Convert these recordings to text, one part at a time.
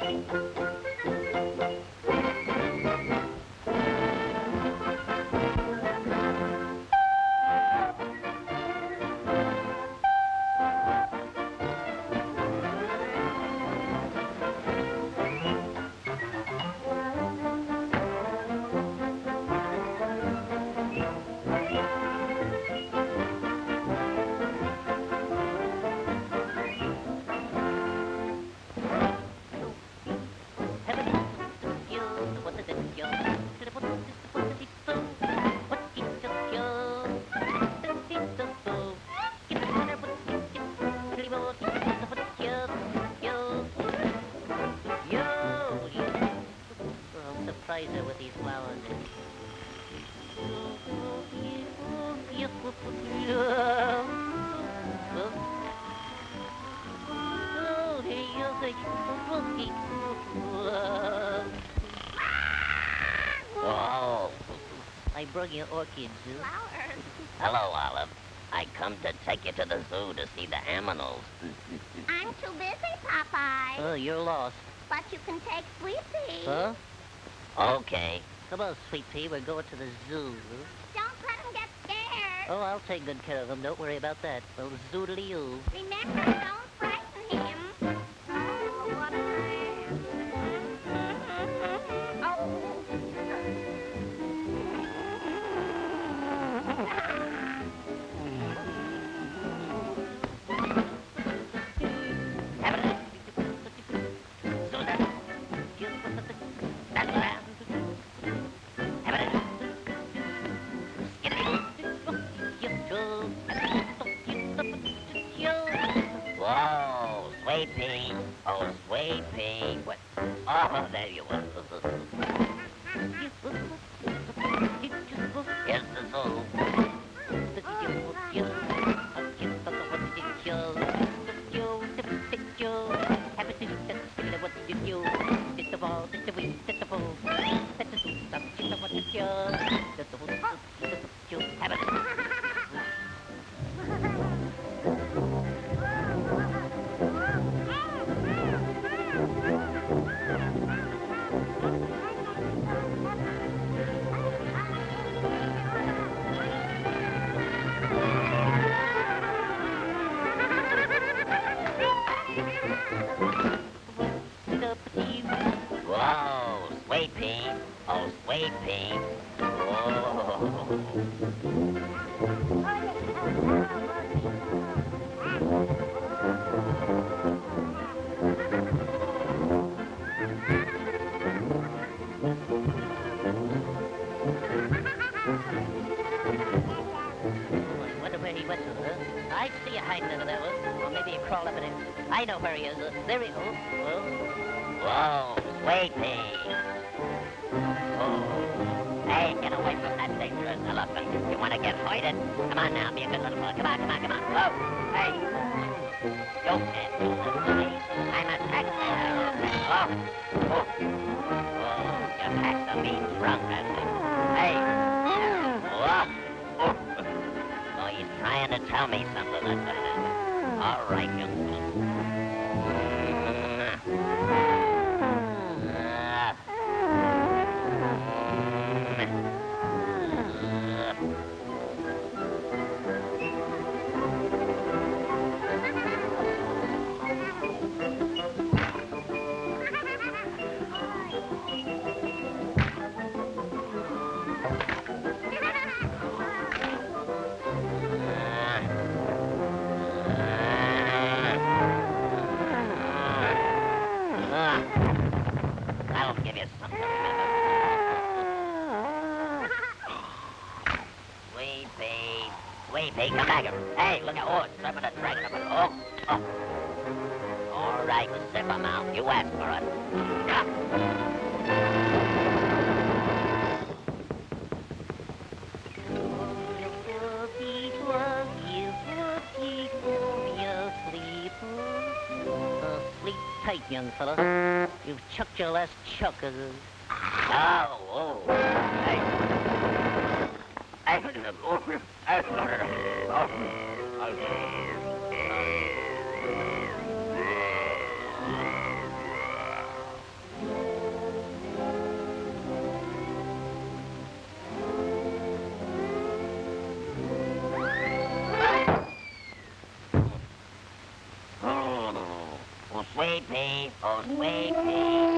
Música spooky. Whoa. I brought you orchids. Flowers. Hello, Olive. I come to take you to the zoo to see the animals. I'm too busy, Popeye. Oh, you're lost. But you can take Sweet Pea. Huh? Okay. Come on, Sweet Pea, we're going to the zoo. Don't let him get scared. Oh, I'll take good care of him. Don't worry about that. Well, zoodly you. Remember, don't Oh, What? Oh, there you are. Sweet Pea. I wonder where he went to. I see you hiding under there, huh? Or maybe crawled up in it. I know where he is. Uh, there he is. Oh, Whoa, Sweet Pea. Hey, get away from that dangerous elephant. You want to get hoided? Come on now, be a good little boy. Come on, come on, come on. Whoa, hey. Don't so silly. I'm a taxpayer. Oh. Oh. Oh, are being drunk, that's it. Hey. Whoa. Oh. Oh, he's trying to tell me something. All right, you. That'll give you something to remember. Sweet pea, sweet pea, come back here. Hey, look at, oh, it's slipping and dragging up. Oh, oh. All right, sip 'em out. You asked for it. Yeah. Tight, young fella. You've chucked your last chuck. Uh, Oh, oh. Hey. Hey. Pea, oh, sweet.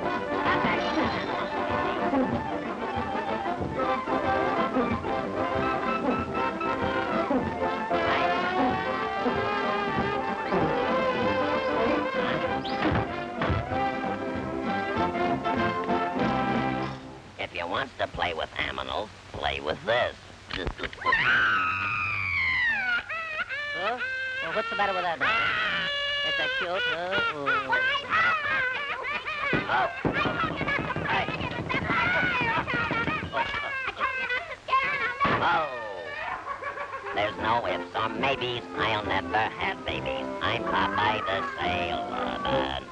wants to play with animals, play with this. Huh? Well, what's the matter with that now? Is that cute, huh? Oh. Oh. Oh. There's no ifs or maybes. I'll never have babies. I'm Popeye the Sailor Man.